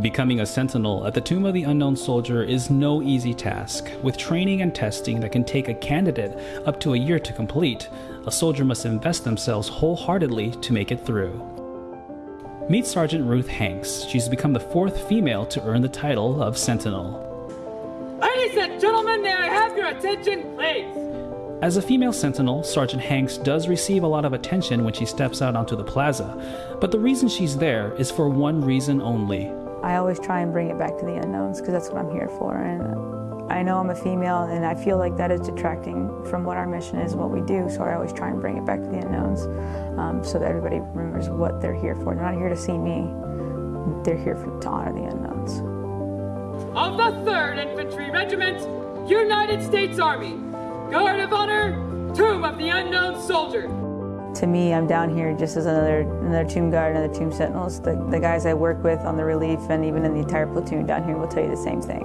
Becoming a sentinel at the Tomb of the Unknown Soldier is no easy task. With training and testing that can take a candidate up to a year to complete, a soldier must invest themselves wholeheartedly to make it through. Meet Sergeant Ruth Hanks. She's become the fourth female to earn the title of Sentinel. Ladies and gentlemen, may I have your attention, please? As a female sentinel, Sergeant Hanks does receive a lot of attention when she steps out onto the plaza, but the reason she's there is for one reason only I always try and bring it back to the unknowns because that's what I'm here for. And I know I'm a female, and I feel like that is detracting from what our mission is, and what we do. So I always try and bring it back to the unknowns um, so that everybody remembers what they're here for. They're not here to see me, they're here for, to honor the unknowns. Of the 3rd Infantry Regiment, United States Army, Guard of Honor, Tomb of the Unknown Soldier to me, I'm down here just as another another tomb guard, another tomb sentinels. The, the guys I work with on the relief and even in the entire platoon down here will tell you the same thing.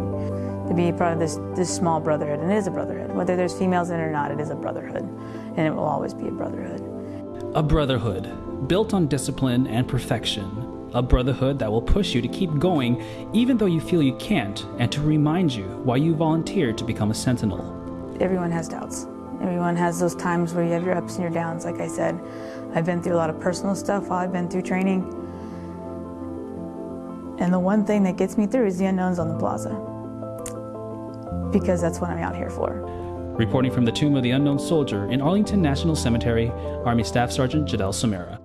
To be part of this, this small brotherhood, and it is a brotherhood. Whether there's females in it or not, it is a brotherhood, and it will always be a brotherhood. A brotherhood built on discipline and perfection. A brotherhood that will push you to keep going even though you feel you can't, and to remind you why you volunteered to become a sentinel. Everyone has doubts. Everyone has those times where you have your ups and your downs, like I said. I've been through a lot of personal stuff while I've been through training. And the one thing that gets me through is the unknowns on the plaza. Because that's what I'm out here for. Reporting from the Tomb of the Unknown Soldier in Arlington National Cemetery, Army Staff Sergeant Jadel Samara.